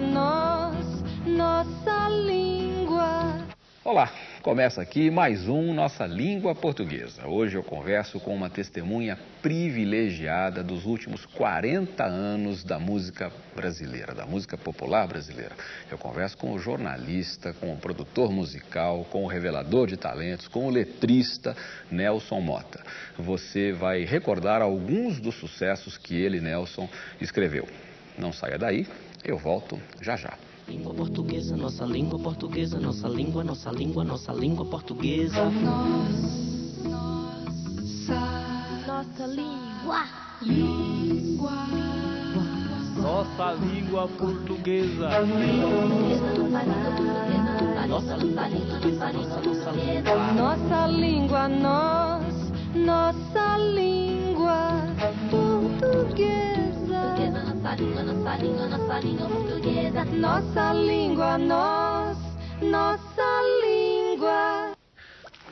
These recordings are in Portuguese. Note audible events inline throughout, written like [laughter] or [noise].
nós, nossa língua. Olá, começa aqui mais um Nossa Língua Portuguesa. Hoje eu converso com uma testemunha privilegiada dos últimos 40 anos da música brasileira, da música popular brasileira. Eu converso com o jornalista, com o produtor musical, com o revelador de talentos, com o letrista Nelson Mota. Você vai recordar alguns dos sucessos que ele, Nelson, escreveu. Não saia daí, eu volto já já. Língua portuguesa, nossa língua portuguesa, nossa língua, nossa língua, nossa língua portuguesa. Nossa língua. Nossa língua. Nossa língua portuguesa, nossa língua. Nossa nossa língua portuguesa. Nossa língua, nós, nossa língua.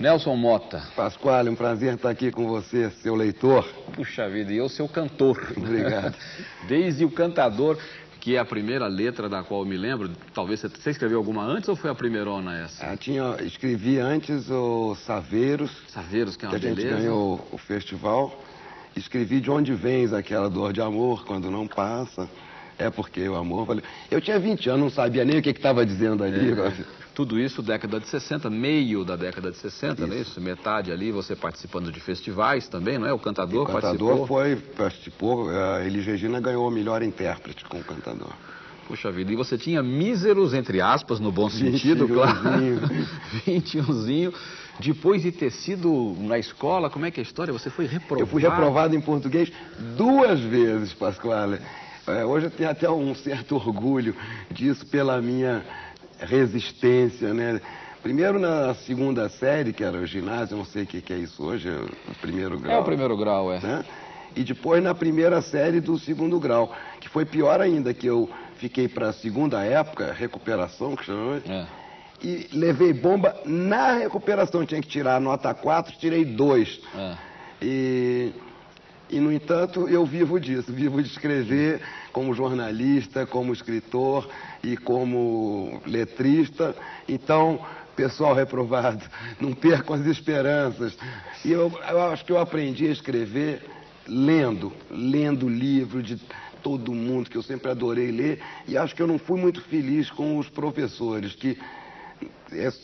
Nelson Mota. Pascoal, é um prazer estar aqui com você, seu leitor. Puxa vida, e eu seu cantor. Obrigado. [laughs] Desde o cantador, que é a primeira letra da qual eu me lembro, talvez você, escreveu alguma antes ou foi a primeirona essa? Ah, tinha, escrevi antes o Saveiros, Saveiros, que é que uma a gente beleza. ganhou o festival. Escrevi De Onde Vens, aquela dor de amor, quando não passa. É porque o amor valeu. Eu tinha 20 anos, não sabia nem o que estava dizendo ali. É. Tudo isso década de 60, meio da década de 60, não é isso? Metade ali, você participando de festivais também, não é? O cantador, O cantador participou. foi, participou, a Elis Regina ganhou o melhor intérprete com o cantador. Puxa vida, e você tinha míseros, entre aspas, no bom sentido, claro. 21zinho. [laughs] Depois de ter sido na escola, como é que é a história? Você foi reprovado? Eu fui reprovado em português duas vezes, Pascoal. É, hoje eu tenho até um certo orgulho disso pela minha resistência, né? Primeiro na segunda série, que era o ginásio, não sei o que, que é isso hoje, é o primeiro grau. É o primeiro grau, é. né? E depois na primeira série do segundo grau, que foi pior ainda, que eu fiquei para a segunda época, recuperação, que chama, É. e levei bomba na recuperação. Tinha que tirar a nota 4, tirei 2. É. E, e, no entanto, eu vivo disso, vivo de escrever como jornalista, como escritor e como letrista. Então, pessoal reprovado, [laughs] não percam as esperanças. E eu, eu acho que eu aprendi a escrever lendo, lendo livro de todo mundo, que eu sempre adorei ler, e acho que eu não fui muito feliz com os professores, que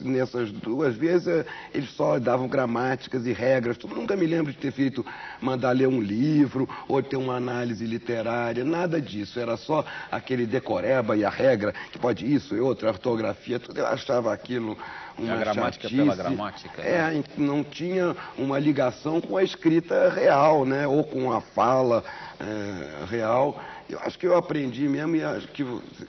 nessas duas vezes eh, eles só davam gramáticas e regras. Nunca me lembro de ter feito, mandar ler um livro ou ter uma análise literária, nada disso. Era só aquele decoreba e a regra, que pode isso e outra, ortografia, tudo. Eu achava aquilo uma A gramática chatice. pela gramática, né? É, não tinha uma ligação com a escrita real, né? Ou com a fala eh, real. Eu acho que eu aprendi mesmo e acho que,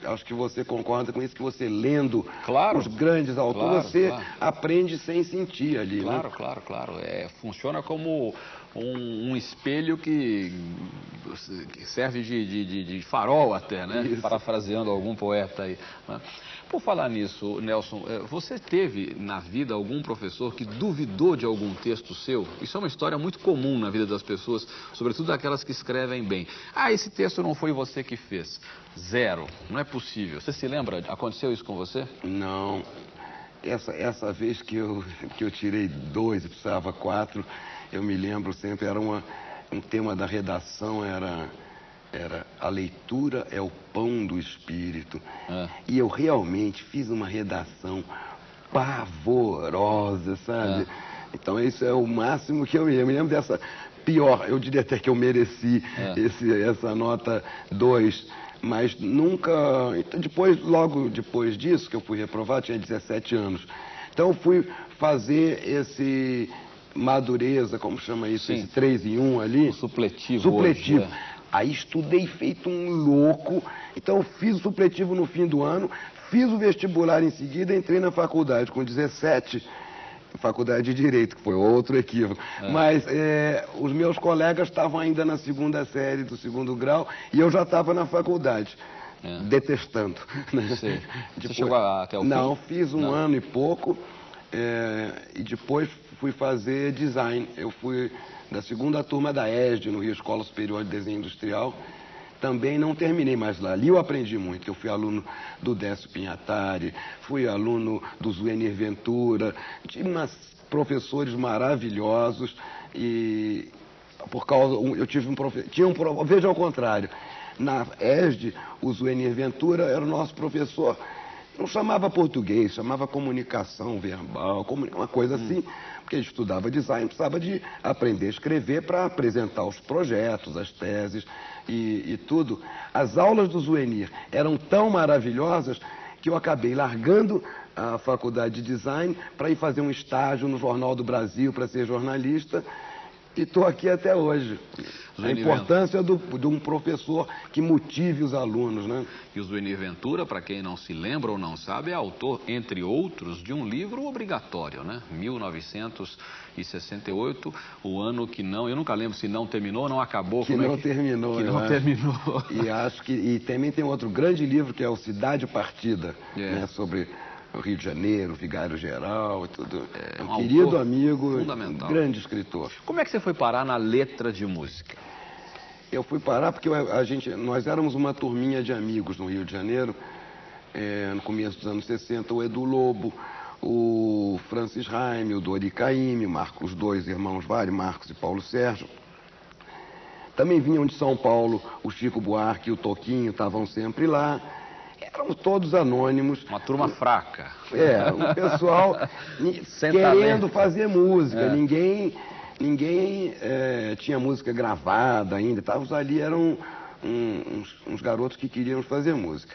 acho que você concorda com isso, que você lendo Claro. os grandes autores, Claro, você claro. aprende sem sentir ali, Claro, né? claro, claro. É, funciona como um, um espelho que, que serve de, de- de- de farol até, né? Isso. Parafraseando algum poeta aí. né? Por falar nisso, Nelson, eh, você teve na vida algum professor que duvidou de algum texto seu? Isso é uma história muito comum na vida das pessoas, sobretudo aquelas que escrevem bem. Ah, esse texto não foi você que fez. Zero. Não é possível. Você se lembra? Aconteceu isso com você? Não. Essa, essa vez que eu, que eu tirei dois e precisava quatro, eu me lembro sempre, era uma, um tema da redação, era, era a leitura é o pão do espírito. É. E eu realmente fiz uma redação pavorosa, sabe? Então isso é o máximo que eu me lembro. Eu me lembro dessa pior, eu diria até que eu mereci É. esse, essa nota 2. Mas nunca. então, Depois, logo depois disso, que eu fui reprovado, tinha 17 anos. Então eu fui fazer esse madureza, como chama isso, Sim. esse 3 em 1 ali. O supletivo Supletivo. hoje, é. Aí estudei feito um louco. Então eu fiz o supletivo no fim do ano, fiz o vestibular em seguida, entrei na faculdade com 17, faculdade de Direito, que foi outro equívoco. Mas é, os meus colegas estavam ainda na segunda série do segundo grau e eu já estava na faculdade. É. Detestando. né? Sei. Você [laughs] chegou até o Não, fim? fiz um Não. ano e pouco é, e depois fui fazer design. Eu fui da segunda turma da ESD, no Rio Escola Superior de Desenho Industrial. também não terminei, mas ali eu aprendi muito. Eu fui aluno do Décio Pinhatari, fui aluno do Zuenir Ventura, tive umas professores maravilhosos e por causa eu tive um professor, tinha um veja ao contrário. Na ESD, o Zuenir Ventura era o nosso professor não chamava português, chamava comunicação verbal, uma coisa assim, porque estudava design, precisava de aprender a escrever para apresentar os projetos, as teses e, e tudo. As aulas do Zuenir eram tão maravilhosas que eu acabei largando a faculdade de design para ir fazer um estágio no Jornal do Brasil para ser jornalista e estou aqui até hoje. A importância do, de um professor que motive os alunos, né? E o Zuenir Ventura, para quem não se lembra ou não sabe, é autor, entre outros, de um livro obrigatório, né? 1968, o ano que não, eu nunca lembro se não terminou ou não acabou. Que não é que, terminou, Que não acho. terminou. E acho que, e também tem outro grande livro que é o Cidade Partida, é. né? Sobre Rio de Janeiro, Vigário Geral e tudo. É, um, um querido amigo, um grande escritor. Como é que você foi parar na letra de música? Eu fui parar porque a gente, nós éramos uma turminha de amigos no Rio de Janeiro, é, no começo dos anos 60, o Edu Lobo, o Francis Raime, o Dori Caymmi, Marcos, os dois irmãos Vale, Marcos e Paulo Sérgio. Também vinham de São Paulo o Chico Buarque e o Toquinho, estavam sempre lá éramos todos anônimos. Uma turma fraca. É, o pessoal [laughs] querendo fazer música. É. Ninguém, ninguém é, tinha música gravada ainda. Estávamos ali, eram uns, uns garotos que queriam fazer música.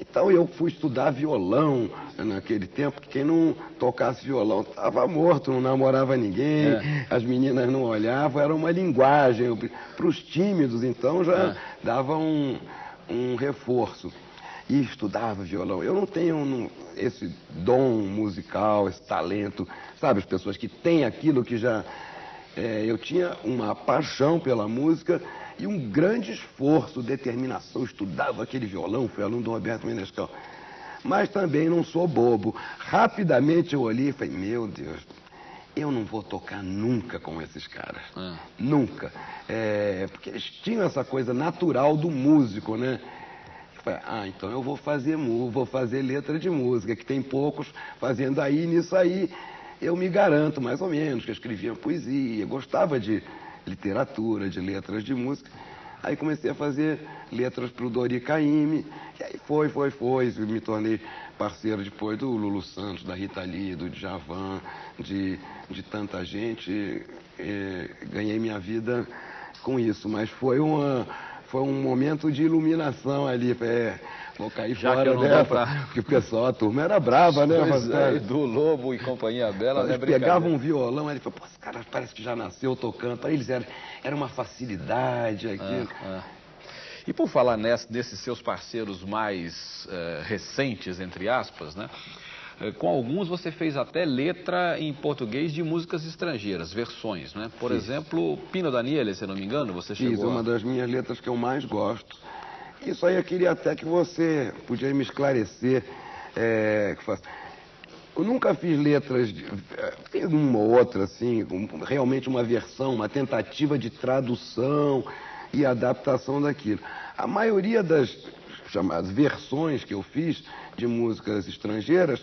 Então eu fui estudar violão naquele tempo, quem não tocasse violão estava morto, não namorava ninguém, é. as meninas não olhavam, era uma linguagem. Para os tímidos, então, já é. dava um, um reforço e estudava violão. Eu não tenho esse dom musical, esse talento, sabe? As pessoas que têm aquilo que já. É, eu tinha uma paixão pela música e um grande esforço, determinação. Estudava aquele violão, fui aluno do Roberto Menescal. Mas também não sou bobo. Rapidamente eu olhei e falei: Meu Deus, eu não vou tocar nunca com esses caras. É. Nunca. É, porque eles tinham essa coisa natural do músico, né? Falei, ah, então eu vou fazer, vou fazer letra de música, que tem poucos fazendo aí, nisso aí eu me garanto mais ou menos, que eu escrevia poesia, gostava de literatura, de letras de música. Aí comecei a fazer letras para o Dori Caymmi, e aí foi, foi, foi, me tornei parceiro depois do Lulu Santos, da Rita Lee, do Djavan, de, de tanta gente, ganhei minha vida com isso, mas foi uma foi um momento de iluminação ali. É, vou cair Já fora dessa. Pra... Porque o pessoal, a turma era brava, né? Mas, é, do Lobo e Companhia Bela, Eles né? pegavam um violão, ele falou, pô, esse cara parece que já nasceu tocando. Para eles era, era uma facilidade aquilo. Ah, ah. E por falar nessa, desses seus parceiros mais uh, recentes, entre aspas, né? Eh, com alguns você fez até letra em português de músicas estrangeiras, versões, né? Por exemplo, Pino Daniele, se não me engano, você chegou Fiz, uma das minhas letras que eu mais gosto. Isso aí eu queria até que você podia me esclarecer. É, eu nunca fiz letras, de, eh, fiz uma ou outra, assim, realmente uma versão, uma tentativa de tradução e adaptação daquilo. A maioria das chamadas versões que eu fiz de músicas estrangeiras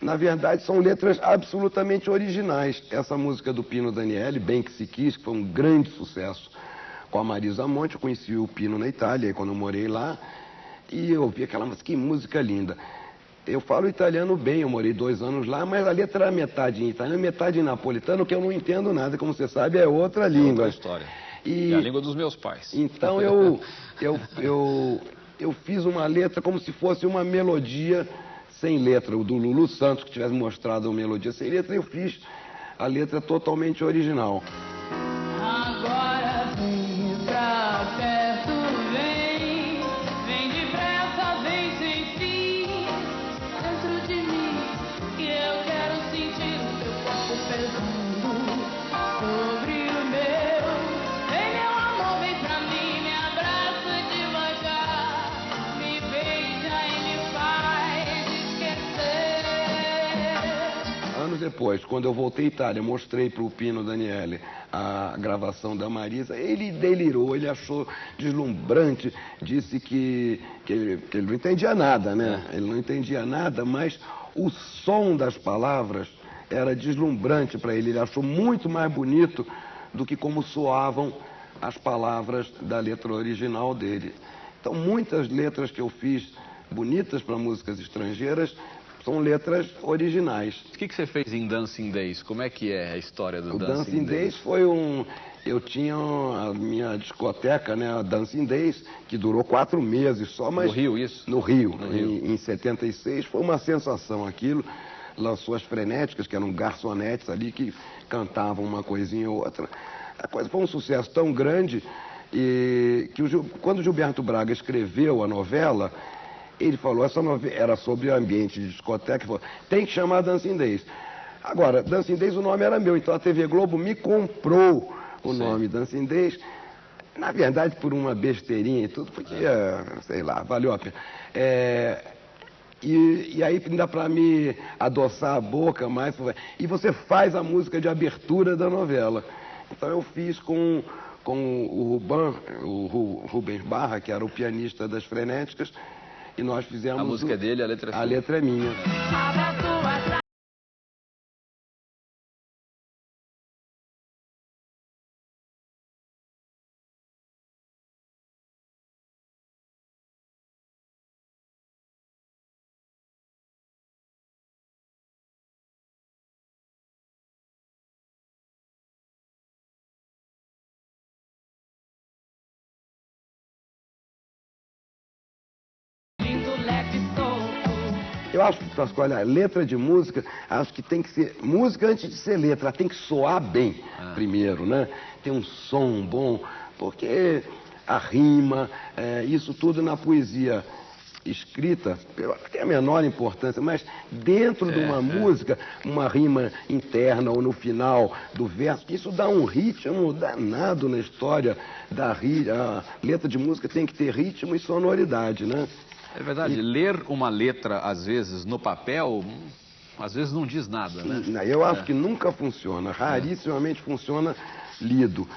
na verdade, são letras absolutamente originais. Essa música do Pino Daniele, Bem Que Se Quis, que foi um grande sucesso com a Marisa Monte. Eu conheci o Pino na Itália, quando eu morei lá, e eu ouvi aquela música, que música linda. Eu falo italiano bem, eu morei dois anos lá, mas a letra era metade em italiano, metade em napolitano, que eu não entendo nada, como você sabe, é outra língua. É outra história. E... É a língua dos meus pais. Então eu, eu, eu, eu fiz uma letra como se fosse uma melodia sem letra, o do Lulu Santos, que tivesse mostrado a melodia sem letra, eu fiz a letra totalmente original. Depois, quando eu voltei à Itália, mostrei para o Pino Daniele a gravação da Marisa, ele delirou, ele achou deslumbrante, disse que, que, ele, que ele não entendia nada, né? Ele não entendia nada, mas o som das palavras era deslumbrante para ele, ele achou muito mais bonito do que como soavam as palavras da letra original dele. Então, muitas letras que eu fiz bonitas para músicas estrangeiras são letras originais. O que, que você fez em Dancing Days? Como é que é a história do O Dancing, Dancing Days foi um. Eu tinha a minha discoteca, né, a Dancing Days, que durou quatro meses só, mas. No Rio, isso? No Rio, No Rio. Em, em 76. Foi uma sensação aquilo. Lançou as frenéticas, que eram garçonetes ali que cantavam uma coisinha ou outra. A coisa foi um sucesso tão grande e que o quando o Gilberto Braga escreveu a novela, ele falou, essa novela era sobre ambiente de discoteca, falou, tem que chamar Dancing Days. Agora, Dancing Days o nome era meu, então a TV Globo me comprou o Sim. nome Dancing Days. Na verdade, por uma besteirinha e tudo, podia, sei lá, valeu a pena. É, e, e aí ainda para me adoçar a boca mais, e você faz a música de abertura da novela. Então eu fiz com, com o Ruban, o Ru- Rubens Barra, que era o pianista das Frenéticas, e nós fizemos... A música o- é dele, a letra é A sua. letra é minha. Eu acho, Pascoal, a letra de música, acho que tem que ser música antes de ser letra, ela tem que soar bem primeiro, né? Tem um som bom, porque a rima, é, isso tudo na poesia escrita que tem a menor importância, mas dentro de uma música, uma rima interna ou no final do verso, isso dá um ritmo danado na história da a letra de música tem que ter ritmo e sonoridade, né? É verdade, ler uma letra, às vezes, no papel, hum, às vezes não diz nada, né? Não, Eu acho que nunca funciona, rarissimamente funciona lido.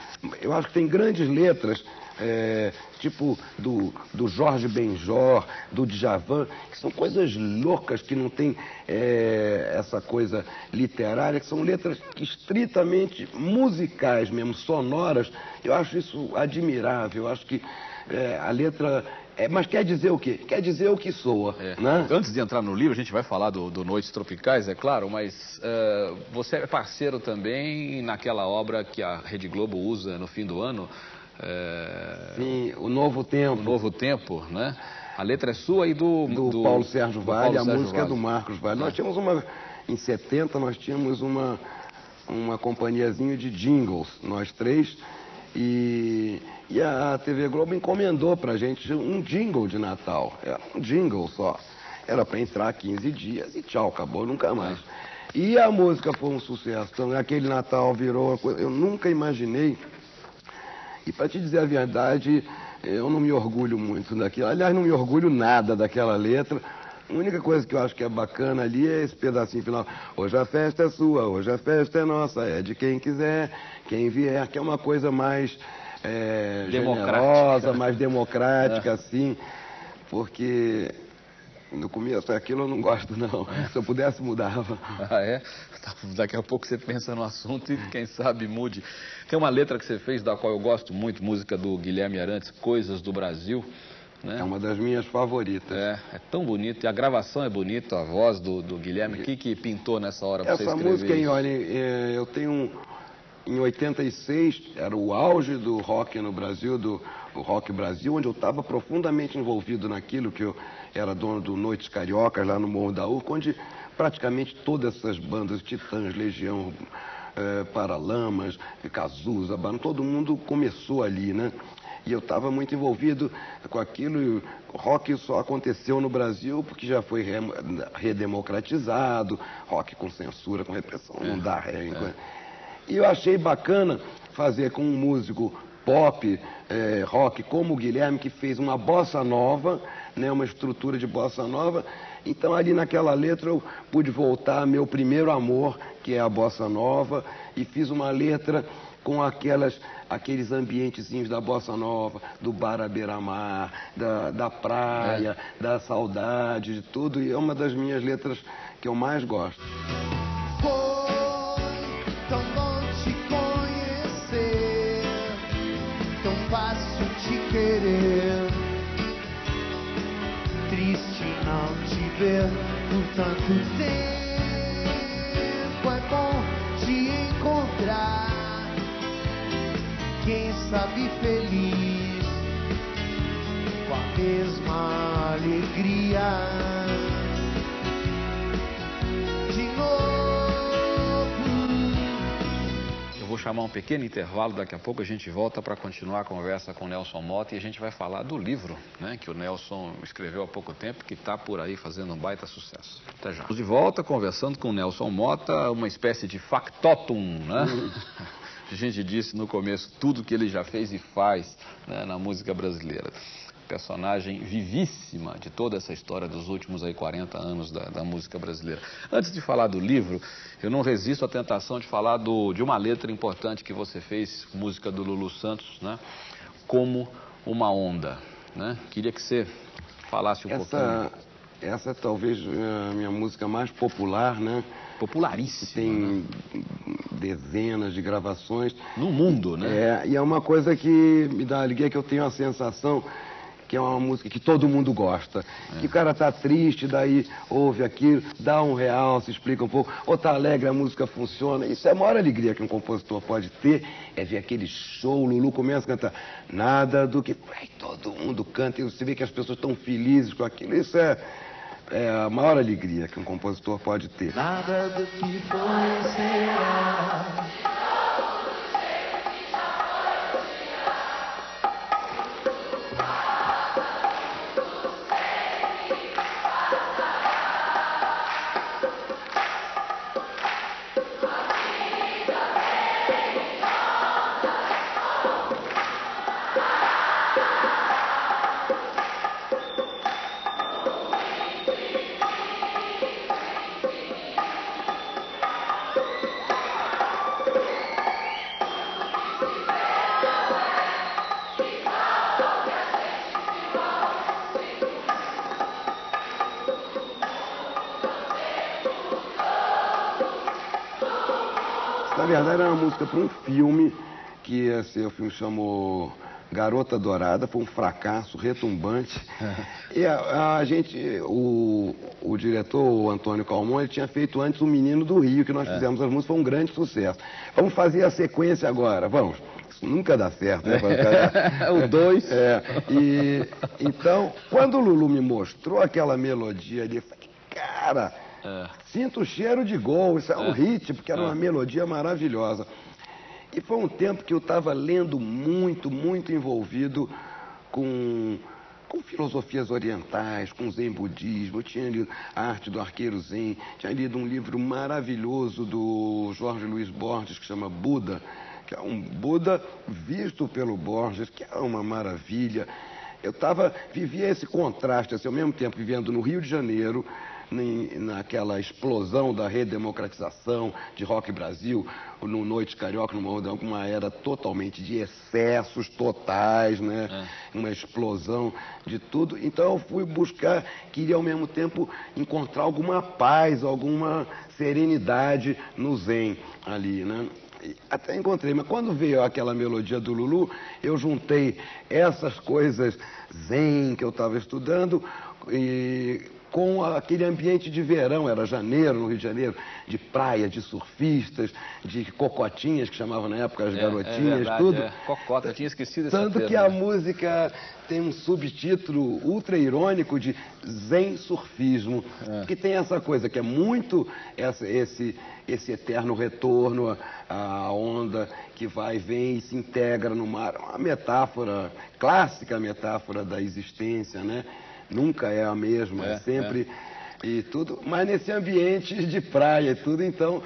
Eu acho que tem grandes letras, é, tipo do, do Jorge Benjor, do Djavan, que são coisas loucas, que não tem é, essa coisa literária, que são letras que estritamente musicais mesmo, sonoras. Eu acho isso admirável, eu acho que é, a letra... é, mas quer dizer o quê? Quer dizer o que soa, É. né? Antes de entrar no livro, a gente vai falar do, do Noites Tropicais, é claro, mas eh, você é parceiro também naquela obra que a Rede Globo usa no fim do ano, eh, Sim, o Novo Tempo. O Novo Tempo, né? A letra é sua e do... do, Paulo Sérgio do Vale, Paulo a Sérgio música é do Marcos Vale. Nós tínhamos uma, em 70, nós tínhamos uma, uma companhiazinha de jingles, nós três, e, e a TV Globo encomendou pra gente um jingle de Natal, era um jingle só. Era para entrar 15 dias e tchau, acabou, nunca mais. E a música foi um sucesso, então aquele Natal virou eu nunca imaginei e para te dizer a verdade, eu não me orgulho muito daquilo. Aliás, não me orgulho nada daquela letra. A única coisa que eu acho que é bacana ali é esse pedacinho final. Hoje a festa é sua, hoje a festa é nossa, é de quem quiser, quem vier, que é uma coisa mais é, Democrática. generosa, mais democrática, assim. Porque no começo aquilo eu não gosto, não. Se eu pudesse, mudava. Ah, é? Daqui a pouco você pensa no assunto e quem sabe mude. Tem uma letra que você fez da qual eu gosto muito, música do Guilherme Arantes, Coisas do Brasil. Né? É uma das minhas favoritas. É, é tão bonito. E a gravação é bonita, a voz do, do Guilherme. O que, que pintou nessa hora pra você Essa escrever música, aí, isso? olha, é, eu tenho um, em 86, era o auge do rock no Brasil, do Rock Brasil, onde eu estava profundamente envolvido naquilo que eu era dono do Noites Cariocas, lá no Morro da Urca, onde praticamente todas essas bandas, Titãs, Legião, eh, Paralamas, Cazuza, Bano, todo mundo começou ali, né? E eu estava muito envolvido com aquilo. E o rock só aconteceu no Brasil porque já foi re- redemocratizado, rock com censura, com repressão, não dá ré. E eu achei bacana fazer com um músico pop, é, rock, como o Guilherme, que fez uma bossa nova, né, uma estrutura de bossa nova. Então, ali naquela letra, eu pude voltar ao meu primeiro amor, que é a bossa nova, e fiz uma letra com aquelas, aqueles ambientezinhos da bossa nova, do bar à beira-mar, da, da praia, é. da saudade, de tudo. E é uma das minhas letras que eu mais gosto. Tanto tempo. É bom te encontrar quem sabe feliz com a mesma alegria. Vou chamar um pequeno intervalo, daqui a pouco a gente volta para continuar a conversa com o Nelson Mota e a gente vai falar do livro né, que o Nelson escreveu há pouco tempo, que está por aí fazendo um baita sucesso. Até já. Estamos de volta conversando com o Nelson Mota, uma espécie de factotum, né? [laughs] a gente disse no começo tudo que ele já fez e faz né, na música brasileira. Personagem vivíssima de toda essa história dos últimos aí 40 anos da, da, música brasileira. Antes de falar do livro, eu não resisto à tentação de falar do, de uma letra importante que você fez, música do Lulu Santos, né? Como uma onda. Né? Queria que você falasse um essa, pouquinho. Essa é talvez a minha música mais popular, né? popularíssima. Tem né? dezenas de gravações. No mundo, né? É, e é uma coisa que me dá alegria, que eu tenho a sensação que é uma música que todo mundo gosta. É. Que o cara tá triste, daí ouve aquilo, dá um real, se explica um pouco, ou tá alegre, a música funciona. Isso é a maior alegria que um compositor pode ter, é ver aquele show, o Lulu começa a cantar nada do que... Aí todo mundo canta e você vê que as pessoas estão felizes com aquilo. Isso é é a maior alegria que um compositor pode ter. Nada do que foi será. Música para um filme que assim, o filme chamou Garota Dourada, foi um fracasso retumbante. [laughs] e a, a, gente, o, o diretor, o Antônio Calmon, ele tinha feito antes O Menino do Rio, que nós é. fizemos as músicas, foi um grande sucesso. Vamos fazer a sequência agora, vamos. Isso nunca dá certo, né? [laughs] o dois. É. E, então, quando o Lulu me mostrou aquela melodia ali, eu falei, cara é. Sinto o cheiro de gol, isso é um é. hit, porque era é. uma melodia maravilhosa. E foi um tempo que eu estava lendo muito, muito envolvido com, com filosofias orientais, com zen budismo. Eu tinha lido a Arte do Arqueiro Zen, tinha lido um livro maravilhoso do Jorge Luiz Borges, que chama Buda, que é um Buda visto pelo Borges, que é uma maravilha. Eu tava, vivia esse contraste, assim, ao mesmo tempo vivendo no Rio de Janeiro, naquela explosão da redemocratização de Rock Brasil, no Noite Carioca, numa, uma era totalmente de excessos totais, né? É. Uma explosão de tudo. Então eu fui buscar, queria ao mesmo tempo encontrar alguma paz, alguma serenidade no Zen ali, né? até encontrei, mas quando veio aquela melodia do Lulu, eu juntei essas coisas zen que eu estava estudando e com aquele ambiente de verão, era janeiro, no Rio de Janeiro, de praia, de surfistas, de cocotinhas, que chamavam na época as é, garotinhas, é verdade, tudo. É. Cocota, eu tinha esquecido essa Tanto que a música tem um subtítulo ultra irônico de Zen Surfismo, é. que tem essa coisa que é muito essa, esse, esse eterno retorno à onda que vai, vem e se integra no mar. Uma metáfora, clássica metáfora da existência, né? Nunca é a mesma, é, é sempre. e tudo, mas nesse ambiente de praia e tudo, então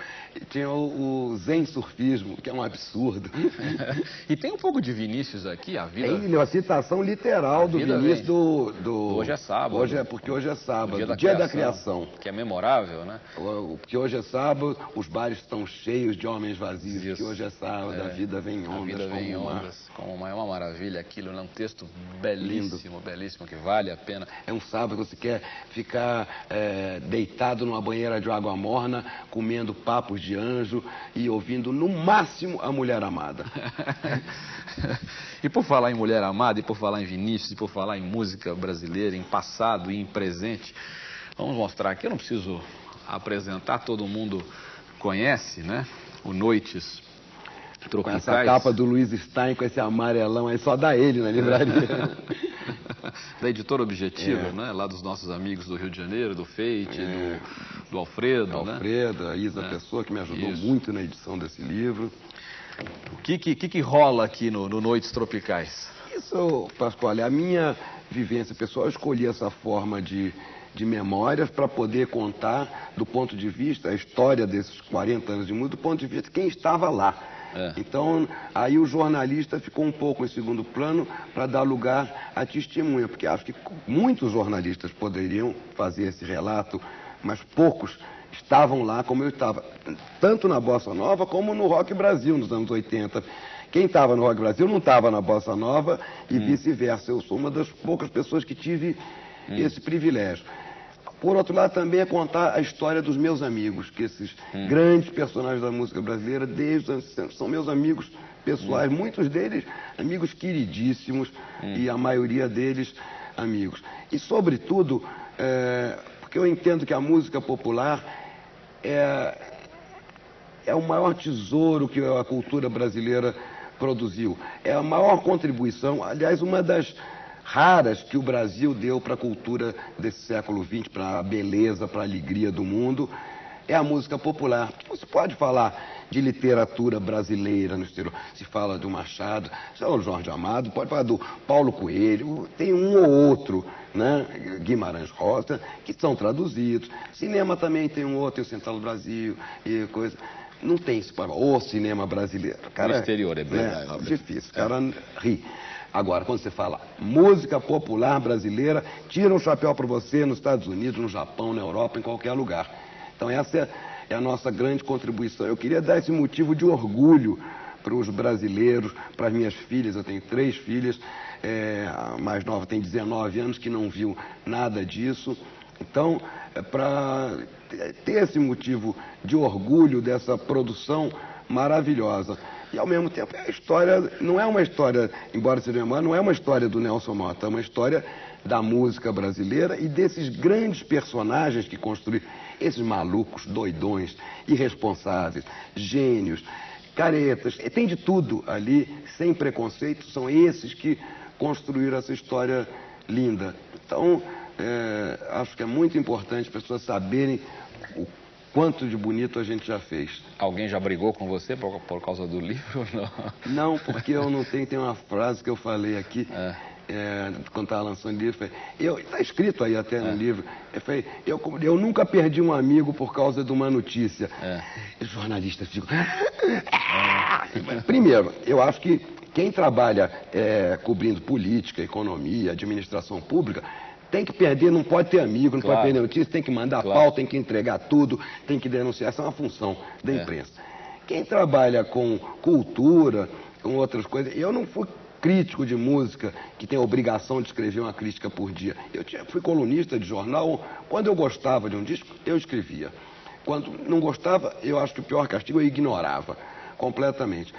tinha o, o zen surfismo, que é um absurdo. [laughs] e tem um pouco de Vinícius aqui, a vida. Tem uma citação literal do Vinícius do, do, Hoje é sábado. Hoje é porque hoje é sábado, dia, da, dia criação, da criação. Que é memorável, né? Porque hoje é sábado, os bares estão cheios de homens vazios. Isso. Que hoje é sábado, É. a vida vem em ondas. A vida vem em ondas, como uma, é uma maravilha aquilo, é um texto belíssimo, belíssimo, que vale a pena. É um sábado que você quer ficar é, deitado numa banheira de água morna, comendo de anjo e ouvindo no máximo a mulher amada. [laughs] e por falar em mulher amada, e por falar em Vinícius, e por falar em música brasileira, em passado e em presente, vamos mostrar aqui. Eu não preciso apresentar, todo mundo conhece, né? O Noites Com Tropicais. essa capa do Luiz Stein, com esse amarelão aí, só dá ele na livraria. [laughs] da editora Objetiva, É. né? Lá dos nossos amigos do Rio de Janeiro, do Feite, É. do, do Alfredo, né? Alfredo, a Isa É. Pessoa, que me ajudou Isso. muito na edição desse livro. O que, que, que, rola aqui no, no Noites Tropicais? Isso, Pascoal, é a minha vivência pessoal. Eu escolhi essa forma de, de memórias para poder contar, do ponto de vista, a história desses 40 anos de música, do ponto de vista de quem estava lá. É. Então, aí o jornalista ficou um pouco em segundo plano para dar lugar à testemunha, porque acho que muitos jornalistas poderiam fazer esse relato, mas poucos estavam lá como eu estava, tanto na Bossa Nova como no Rock Brasil nos anos 80. Quem estava no Rock Brasil não estava na Bossa Nova e vice-versa. Eu sou uma das poucas pessoas que tive esse privilégio. Por outro lado, também é contar a história dos meus amigos, que esses grandes personagens da música brasileira, desde os anos 60, são meus amigos pessoais, muitos deles amigos queridíssimos e a maioria deles amigos. E, sobretudo, é, porque eu entendo que a música popular é, é o maior tesouro que a cultura brasileira produziu. É a maior contribuição, aliás, uma das raras que o Brasil deu para a cultura desse século XX, para a beleza, para a alegria do mundo, é a música popular. Você pode falar de literatura brasileira no exterior. Se fala do Machado, se fala do Jorge Amado, pode falar do Paulo Coelho, tem um ou outro, né? Guimarães Rosa, que são traduzidos. Cinema também tem um outro, tem o Central do Brasil e coisa. Não tem isso para o cinema brasileiro. Cara, No exterior, é bem- né? é, difícil, o cara ri. Agora, quando você fala música popular brasileira, tira um chapéu para você nos Estados Unidos, no Japão, na Europa, em qualquer lugar. Então essa é, a nossa grande contribuição. Eu queria dar esse motivo de orgulho para os brasileiros, para as minhas filhas. Eu tenho três filhas, é, a mais nova tem 19 anos, que não viu nada disso. Então, é para ter esse motivo de orgulho dessa produção maravilhosa. E ao mesmo tempo, a história não é uma história, embora seja uma, não é uma história do Nelson Mota, é uma história da música brasileira e desses grandes personagens que construíram, esses malucos, doidões, irresponsáveis, gênios, caretas, tem de tudo ali, sem preconceito, são esses que construíram essa história linda. Então, é, acho que é muito importante as pessoas saberem o quanto de bonito a gente já fez. Alguém já brigou com você por, por causa do livro? [laughs] Não. Não, porque eu não tenho, tem uma frase que eu falei aqui, É. é, quando estava lançando o livro, está escrito aí até no É. livro, eu, falei, eu, eu nunca perdi um amigo por causa de uma notícia. É. Os jornalistas ficam... Primeiro, eu acho que quem trabalha é, cobrindo política, economia, administração pública, tem que perder, não pode ter amigo, não Claro. pode perder notícia, tem que mandar Claro. pauta, tem que entregar tudo, tem que denunciar. Essa é uma função da É. imprensa. Quem trabalha com cultura, com outras coisas, eu não fui crítico de música que tem a obrigação de escrever uma crítica por dia. Eu tinha- fui colunista de jornal. Quando eu gostava de um disco, eu escrevia. Quando não gostava, eu acho que o pior castigo eu ignorava completamente.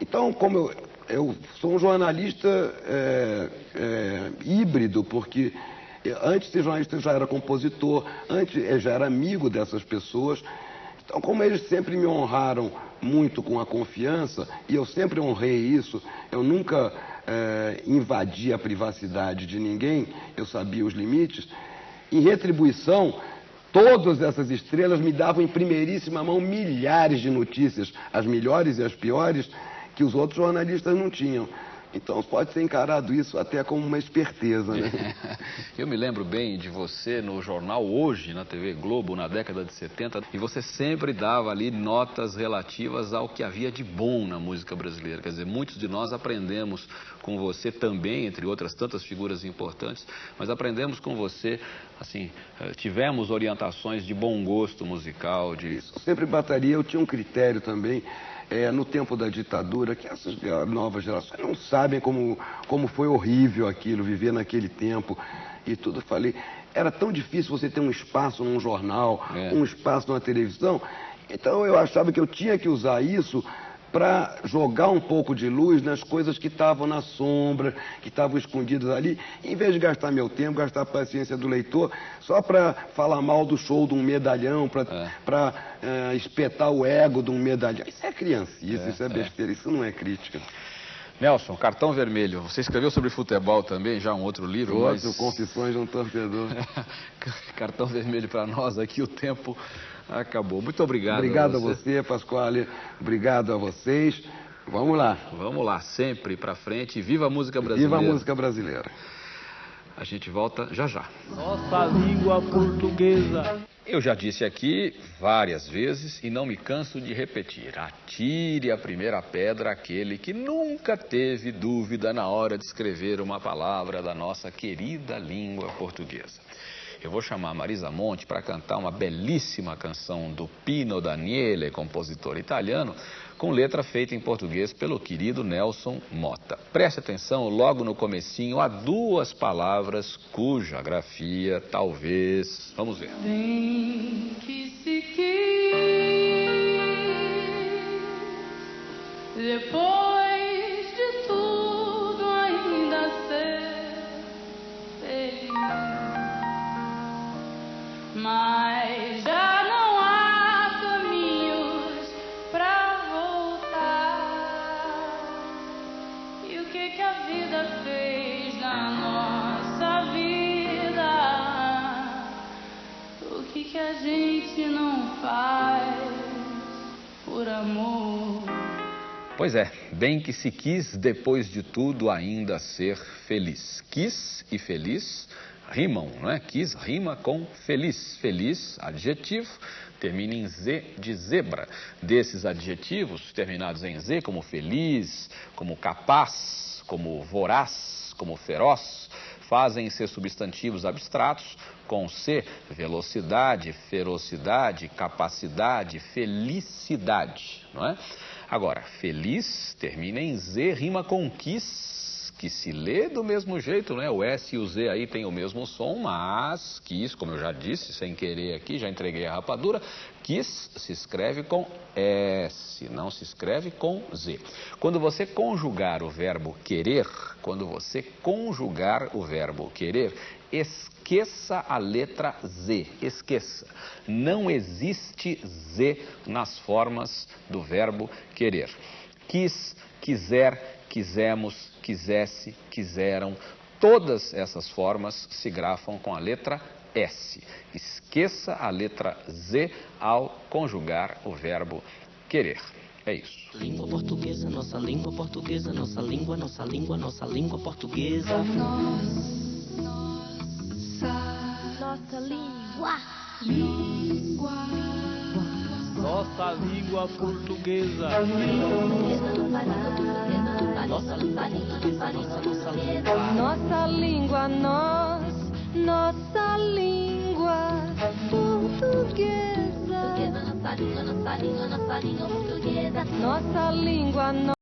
Então, como eu, eu sou um jornalista é, é, híbrido, porque antes de jornalista já era compositor, antes eu já era amigo dessas pessoas. Então, como eles sempre me honraram muito com a confiança, e eu sempre honrei isso, eu nunca eh, invadi a privacidade de ninguém, eu sabia os limites, em retribuição, todas essas estrelas me davam em primeiríssima mão milhares de notícias, as melhores e as piores, que os outros jornalistas não tinham. Então pode ser encarado isso até como uma esperteza, né? [laughs] Eu me lembro bem de você no jornal Hoje, na TV Globo, na década de 70, e você sempre dava ali notas relativas ao que havia de bom na música brasileira. Quer dizer, muitos de nós aprendemos com você também, entre outras tantas figuras importantes, mas aprendemos com você, assim, eh, tivemos orientações de bom gosto musical, de... Sempre bateria, eu tinha um critério também é, no tempo da ditadura, que essas novas gerações não sabem como, como foi horrível aquilo, viver naquele tempo e tudo. Falei, era tão difícil você ter um espaço num jornal, é. um espaço numa televisão. Então eu achava que eu tinha que usar isso para jogar um pouco de luz nas coisas que estavam na sombra, que estavam escondidas ali, em vez de gastar meu tempo, gastar a paciência do leitor, só para falar mal do show de um medalhão, para é. é, espetar o ego de um medalhão. Isso é criancice, é, isso é, é besteira, isso não é crítica. Nelson, cartão vermelho. Você escreveu sobre futebol também, já um outro livro. Outro, mas... Confissões de um Torcedor. [laughs] cartão vermelho para nós aqui, o tempo Acabou. Muito obrigado. Obrigado a você, a você Pasquale. Obrigado a vocês. Vamos lá. Vamos lá, sempre para frente. Viva a música brasileira. Viva a música brasileira. A gente volta já já. Nossa língua portuguesa. Eu já disse aqui várias vezes e não me canso de repetir: atire a primeira pedra aquele que nunca teve dúvida na hora de escrever uma palavra da nossa querida língua portuguesa. Eu vou chamar Marisa Monte para cantar uma belíssima canção do Pino Daniele, compositor italiano, com letra feita em português pelo querido Nelson Mota. Preste atenção, logo no comecinho há duas palavras cuja grafia talvez... Vamos ver. Bem que se depois Mas já não há caminhos pra voltar. E o que a vida fez na nossa vida? O que a gente não faz por amor? Pois é, bem que se quis, depois de tudo, ainda ser feliz. Quis e feliz rimam, não é? Quis rima com feliz. Feliz, adjetivo, termina em Z de zebra. Desses adjetivos terminados em Z, como feliz, como capaz, como voraz, como feroz, fazem ser substantivos abstratos com C, velocidade, ferocidade, capacidade, felicidade, não é? Agora, feliz termina em Z, rima com quis, que se lê do mesmo jeito, né? O S e o Z aí tem o mesmo som, mas quis, como eu já disse, sem querer aqui, já entreguei a rapadura, quis se escreve com S, não se escreve com Z. Quando você conjugar o verbo querer, quando você conjugar o verbo querer, esqueça a letra Z, esqueça. Não existe Z nas formas do verbo querer. Quis, quiser, quisemos, quisesse, quiseram. Todas essas formas se grafam com a letra S. Esqueça a letra Z ao conjugar o verbo querer. É isso. Língua portuguesa, nossa língua portuguesa, nossa língua, nossa língua, nossa língua portuguesa. Nossa, nossa língua. Língua. Nossa língua portuguesa. Nossa língua, nós, nossa língua. Nossa língua, língua, nossa língua portuguesa. Nossa língua,